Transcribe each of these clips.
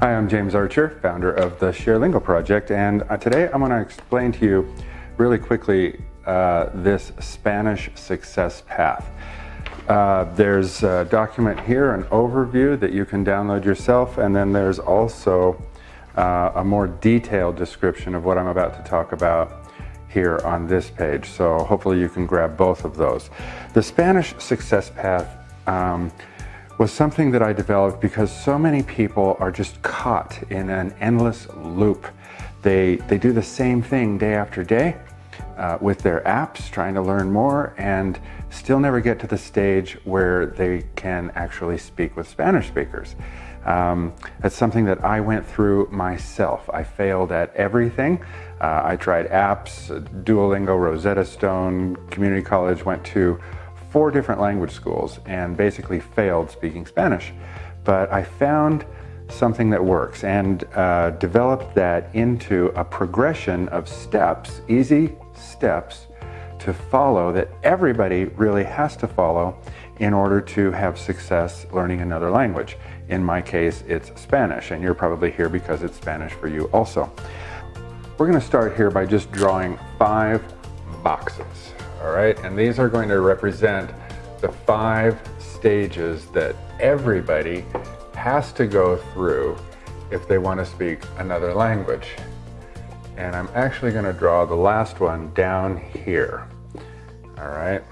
Hi, I'm James Archer, founder of the ShareLingo project, and uh, today I'm going to explain to you really quickly uh, this Spanish success path. Uh, there's a document here, an overview that you can download yourself, and then there's also uh, a more detailed description of what I'm about to talk about here on this page. So hopefully you can grab both of those. The Spanish success path um, was something that I developed because so many people are just caught in an endless loop. They, they do the same thing day after day uh, with their apps, trying to learn more, and still never get to the stage where they can actually speak with Spanish speakers. Um, that's something that I went through myself. I failed at everything. Uh, I tried apps, Duolingo, Rosetta Stone, community college, went to four different language schools and basically failed speaking Spanish. But I found something that works and uh, developed that into a progression of steps, easy steps to follow that everybody really has to follow in order to have success learning another language. In my case, it's Spanish, and you're probably here because it's Spanish for you also. We're gonna start here by just drawing five boxes, all right? And these are going to represent the five stages that everybody has to go through if they want to speak another language. And I'm actually going to draw the last one down here. All right.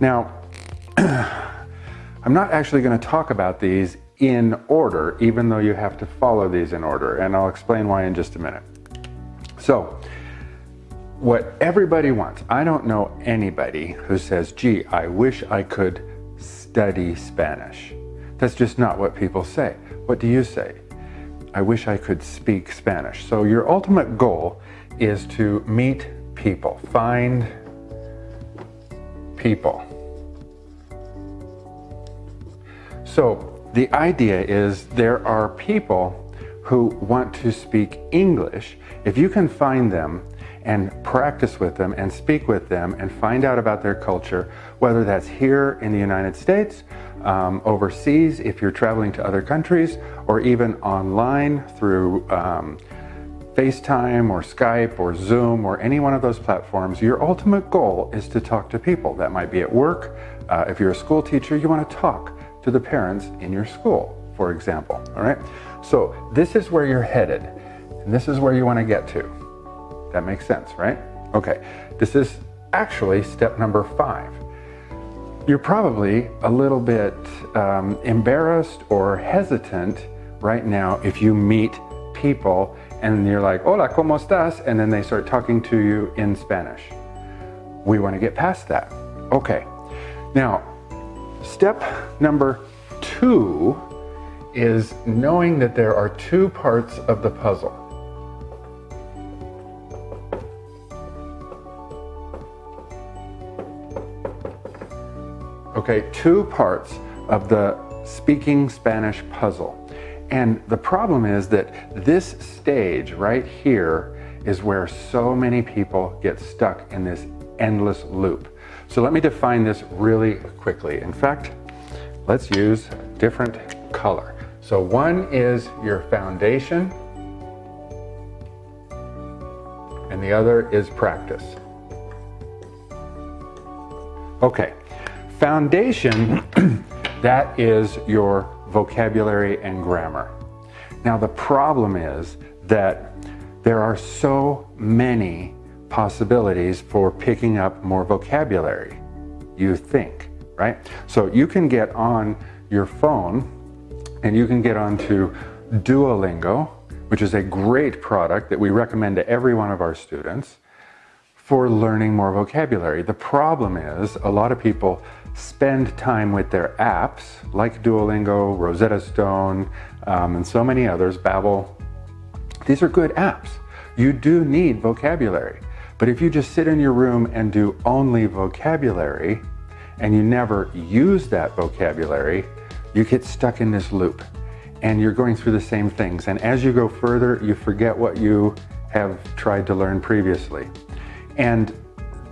Now, I'm not actually going to talk about these in order, even though you have to follow these in order, and I'll explain why in just a minute. So, what everybody wants, I don't know anybody who says, gee, I wish I could study Spanish. That's just not what people say. What do you say? I wish I could speak Spanish. So your ultimate goal is to meet people, find people. So the idea is there are people who want to speak English. If you can find them and practice with them and speak with them and find out about their culture, whether that's here in the United States um, overseas if you're traveling to other countries, or even online through um, FaceTime or Skype or Zoom or any one of those platforms, your ultimate goal is to talk to people. That might be at work. Uh, if you're a school teacher, you want to talk to the parents in your school, for example. All right. So this is where you're headed, and this is where you want to get to. That makes sense, right? Okay. This is actually step number five. You're probably a little bit um, embarrassed or hesitant right now if you meet people and you're like, hola, ¿cómo estás? And then they start talking to you in Spanish. We want to get past that. Okay. Now, step number two is knowing that there are two parts of the puzzle. Okay, two parts of the speaking Spanish puzzle. And the problem is that this stage right here is where so many people get stuck in this endless loop. So let me define this really quickly. In fact, let's use different color. So one is your foundation and the other is practice. Okay, Foundation, that is your vocabulary and grammar. Now the problem is that there are so many possibilities for picking up more vocabulary, you think, right? So you can get on your phone and you can get onto Duolingo, which is a great product that we recommend to every one of our students for learning more vocabulary. The problem is a lot of people spend time with their apps like Duolingo, Rosetta Stone, um, and so many others, Babbel. These are good apps. You do need vocabulary. But if you just sit in your room and do only vocabulary and you never use that vocabulary, you get stuck in this loop and you're going through the same things. And as you go further, you forget what you have tried to learn previously. And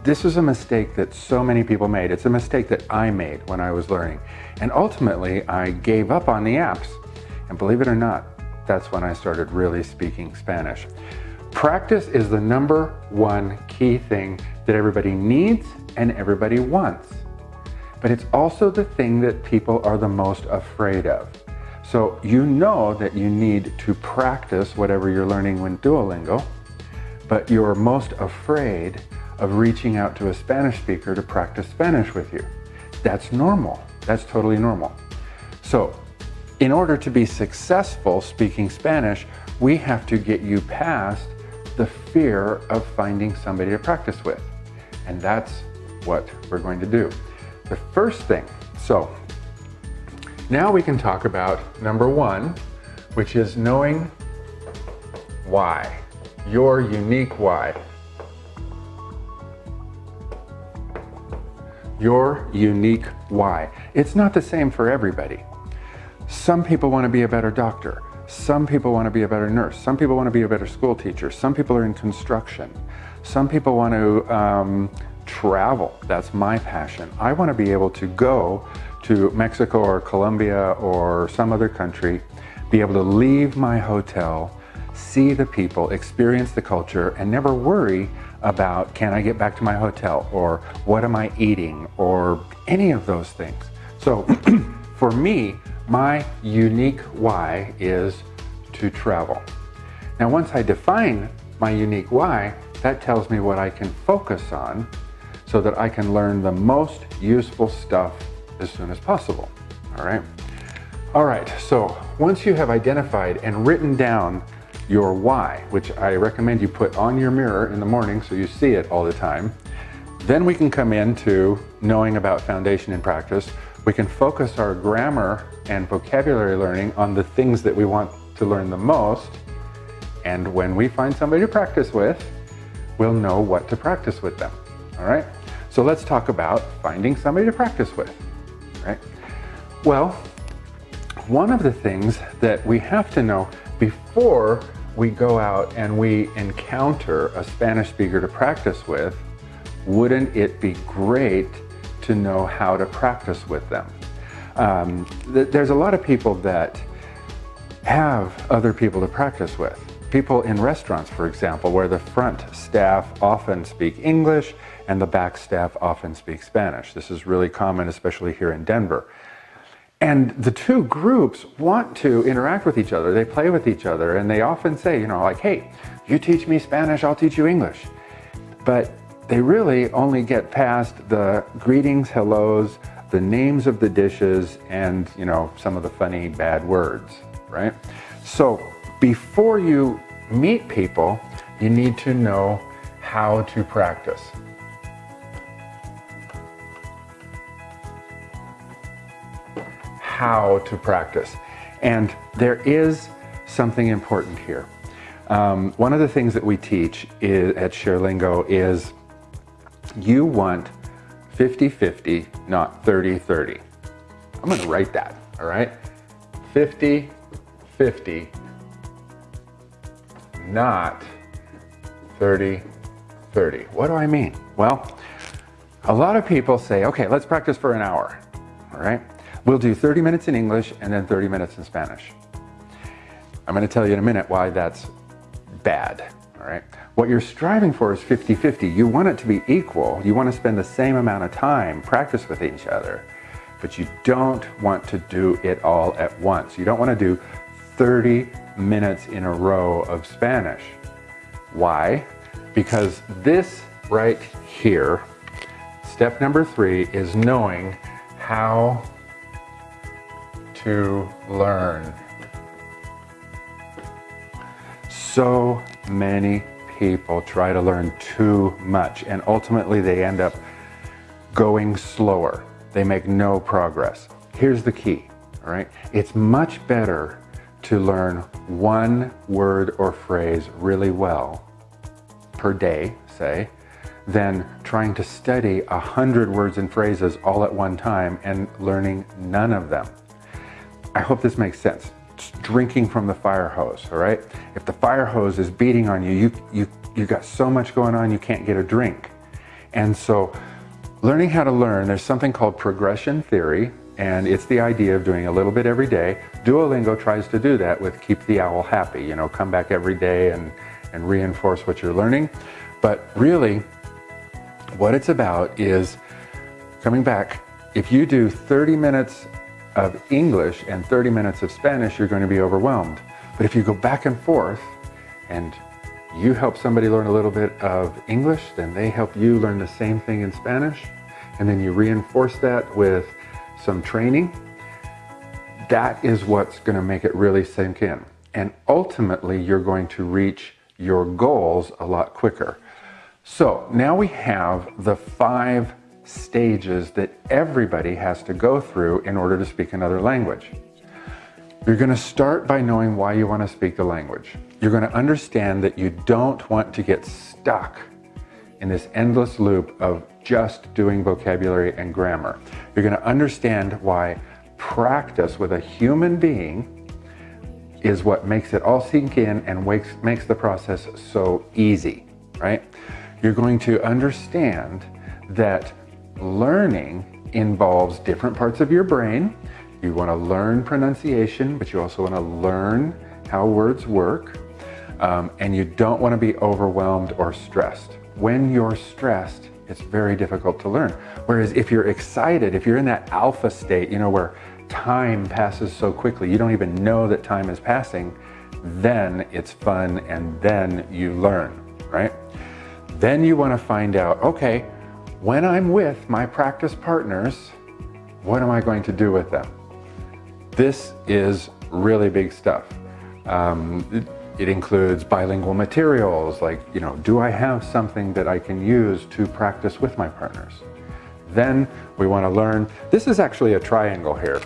this is a mistake that so many people made. It's a mistake that I made when I was learning. And ultimately, I gave up on the apps. And believe it or not, that's when I started really speaking Spanish. Practice is the number one key thing that everybody needs and everybody wants. But it's also the thing that people are the most afraid of. So you know that you need to practice whatever you're learning with Duolingo, but you're most afraid of reaching out to a Spanish speaker to practice Spanish with you. That's normal. That's totally normal. So in order to be successful speaking Spanish, we have to get you past the fear of finding somebody to practice with. And that's what we're going to do. The first thing, so now we can talk about number one, which is knowing why, your unique why. Your unique why. It's not the same for everybody. Some people want to be a better doctor. Some people want to be a better nurse. Some people want to be a better school teacher. Some people are in construction. Some people want to um, travel. That's my passion. I want to be able to go to Mexico or Colombia or some other country, be able to leave my hotel, see the people, experience the culture, and never worry about can I get back to my hotel or what am I eating or any of those things. So for me, my unique why is to travel. Now, once I define my unique why, that tells me what I can focus on so that I can learn the most useful stuff as soon as possible. All right. All right. So once you have identified and written down your why, which I recommend you put on your mirror in the morning so you see it all the time, then we can come into knowing about foundation and practice, we can focus our grammar and vocabulary learning on the things that we want to learn the most. And when we find somebody to practice with, we'll know what to practice with them. All right? So let's talk about finding somebody to practice with. Right? Well, one of the things that we have to know before we go out and we encounter a Spanish speaker to practice with, wouldn't it be great to know how to practice with them. Um, th there's a lot of people that have other people to practice with. People in restaurants, for example, where the front staff often speak English and the back staff often speak Spanish. This is really common, especially here in Denver. And the two groups want to interact with each other. They play with each other and they often say, you know, like, hey, you teach me Spanish, I'll teach you English. But they really only get past the greetings, hellos, the names of the dishes, and you know, some of the funny bad words, right? So before you meet people, you need to know how to practice. How to practice. And there is something important here. Um, one of the things that we teach is, at ShareLingo is you want 50-50, not 30-30. I'm gonna write that, all right? 50-50, not 30-30. What do I mean? Well, a lot of people say, okay, let's practice for an hour, all right? We'll do 30 minutes in English and then 30 minutes in Spanish. I'm gonna tell you in a minute why that's bad, all right? What you're striving for is 50-50. You want it to be equal. You want to spend the same amount of time, practice with each other, but you don't want to do it all at once. You don't want to do 30 minutes in a row of Spanish. Why? Because this right here, step number three is knowing how to learn. So many people try to learn too much and ultimately they end up going slower. They make no progress. Here's the key, all right? It's much better to learn one word or phrase really well per day, say, than trying to study a hundred words and phrases all at one time and learning none of them. I hope this makes sense drinking from the fire hose, all right? If the fire hose is beating on you, you, you, you got so much going on, you can't get a drink. And so learning how to learn, there's something called progression theory, And it's the idea of doing a little bit every day. Duolingo tries to do that with keep the owl happy, you know, come back every day and, and reinforce what you're learning. But really, what it's about is coming back. If you do 30 minutes of English and 30 minutes of Spanish, you're going to be overwhelmed. But if you go back and forth and you help somebody learn a little bit of English, then they help you learn the same thing in Spanish, and then you reinforce that with some training, that is what's going to make it really sink in. And ultimately, you're going to reach your goals a lot quicker. So now we have the five stages that everybody has to go through in order to speak another language. You're going to start by knowing why you want to speak the language. You're going to understand that you don't want to get stuck in this endless loop of just doing vocabulary and grammar. You're going to understand why practice with a human being is what makes it all sink in and makes, makes the process so easy, right? You're going to understand that learning involves different parts of your brain. You want to learn pronunciation, but you also want to learn how words work. Um, and you don't want to be overwhelmed or stressed. When you're stressed, it's very difficult to learn. Whereas if you're excited, if you're in that alpha state, you know, where time passes so quickly, you don't even know that time is passing, then it's fun and then you learn, right? Then you want to find out, okay, when I'm with my practice partners, what am I going to do with them? This is really big stuff. Um, it includes bilingual materials, like, you know, do I have something that I can use to practice with my partners? Then we want to learn, this is actually a triangle here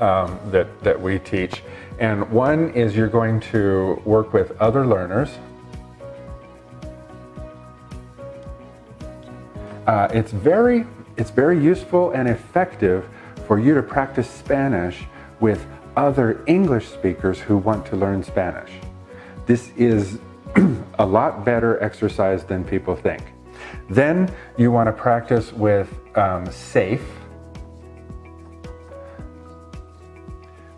um, that, that we teach. And one is you're going to work with other learners. Uh, it's, very, it's very useful and effective for you to practice Spanish with other English speakers who want to learn Spanish. This is a lot better exercise than people think. Then you want to practice with um, safe,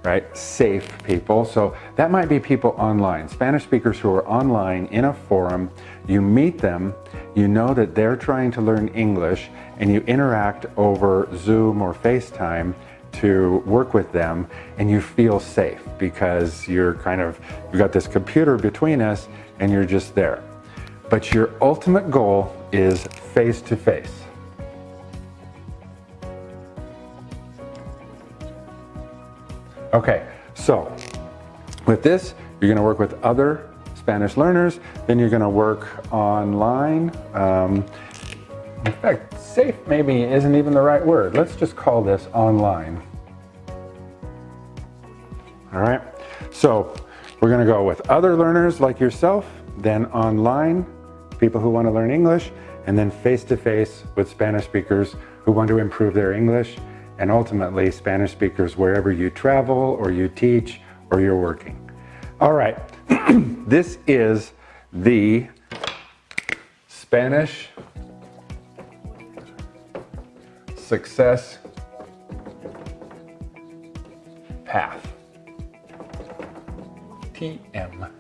right? Safe people. So that might be people online, Spanish speakers who are online in a forum. You meet them, you know that they're trying to learn English, and you interact over Zoom or FaceTime to work with them and you feel safe because you're kind of, you've got this computer between us and you're just there. But your ultimate goal is face to face. Okay, so with this, you're gonna work with other Spanish learners, then you're gonna work online. Um, in fact, safe maybe isn't even the right word. Let's just call this online. All right, so we're gonna go with other learners like yourself, then online, people who wanna learn English, and then face-to-face -face with Spanish speakers who want to improve their English, and ultimately Spanish speakers wherever you travel or you teach or you're working. All right, this is the Spanish success path. TM.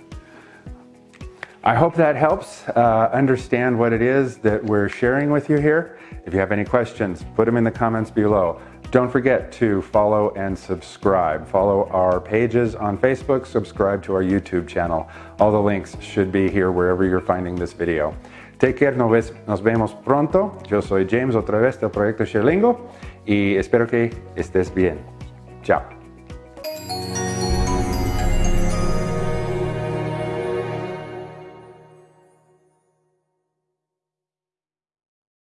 I hope that helps uh, understand what it is that we're sharing with you here. If you have any questions, put them in the comments below. Don't forget to follow and subscribe. Follow our pages on Facebook, subscribe to our YouTube channel. All the links should be here wherever you're finding this video. Take care, nos, vemos pronto. Yo soy James, otra vez del Proyecto ShareLingo y espero que estés bien. Chao.